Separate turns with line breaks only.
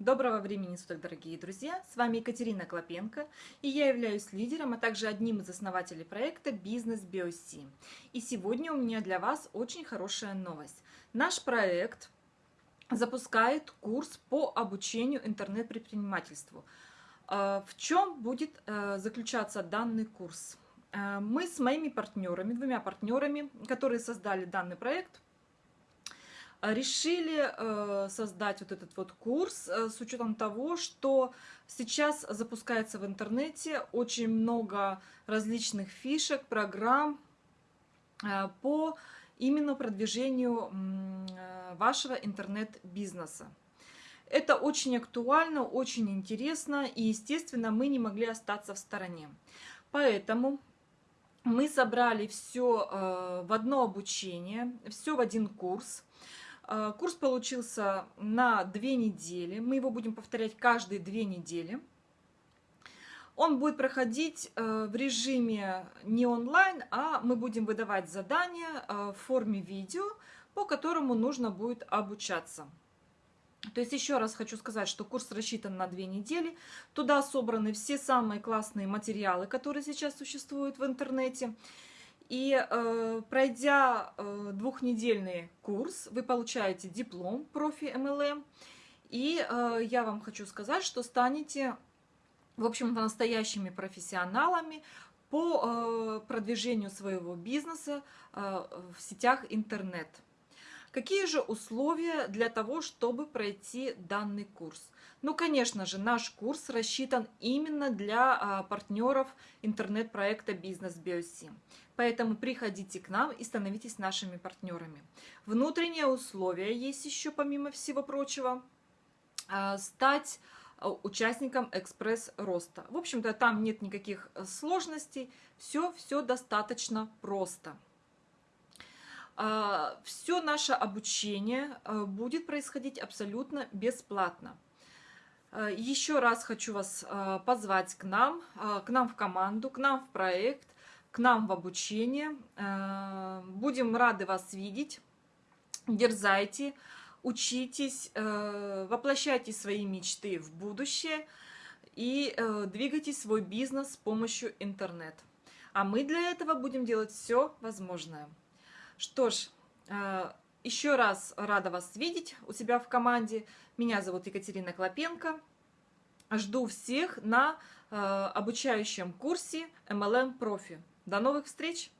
Доброго времени суток, дорогие друзья! С вами Екатерина Клопенко, и я являюсь лидером, а также одним из основателей проекта «Бизнес BioC». И сегодня у меня для вас очень хорошая новость. Наш проект запускает курс по обучению интернет-предпринимательству. Э, в чем будет э, заключаться данный курс? Э, мы с моими партнерами, двумя партнерами, которые создали данный проект – решили э, создать вот этот вот курс э, с учетом того, что сейчас запускается в интернете очень много различных фишек, программ э, по именно продвижению вашего интернет-бизнеса. Это очень актуально, очень интересно, и, естественно, мы не могли остаться в стороне. Поэтому мы собрали все в одно обучение, все в один курс. А, курс получился на две недели. Мы его будем повторять каждые две недели. Он будет проходить э, в режиме не онлайн, а мы будем выдавать задания э, в форме видео, по которому нужно будет обучаться. То есть еще раз хочу сказать, что курс рассчитан на две недели. Туда собраны все самые классные материалы, которые сейчас существуют в интернете. И э, пройдя э, двухнедельный курс, вы получаете диплом профи MLM. И э, я вам хочу сказать, что станете, в общем-то, настоящими профессионалами по э, продвижению своего бизнеса э, в сетях интернет. Какие же условия для того, чтобы пройти данный курс? Ну, конечно же, наш курс рассчитан именно для а, партнеров интернет-проекта «Бизнес Биоси». Поэтому приходите к нам и становитесь нашими партнерами. Внутренние условия есть еще, помимо всего прочего, а, стать а, участником экспресс-роста. В общем-то, там нет никаких э, сложностей, все, все достаточно просто. А, все наше обучение э, будет происходить абсолютно бесплатно. Э, еще раз хочу вас э, позвать к нам, к нам в команду, к нам в проект, к нам в обучение. Будем рады вас видеть. Дерзайте, учитесь, воплощайте свои мечты в будущее и двигайте свой бизнес с помощью интернета. А мы для этого будем делать все возможное. Что ж, э, еще раз рада вас видеть у себя в команде. Меня зовут Екатерина Клопенко. Жду всех на э, обучающем курсе MLM Профи. До новых встреч!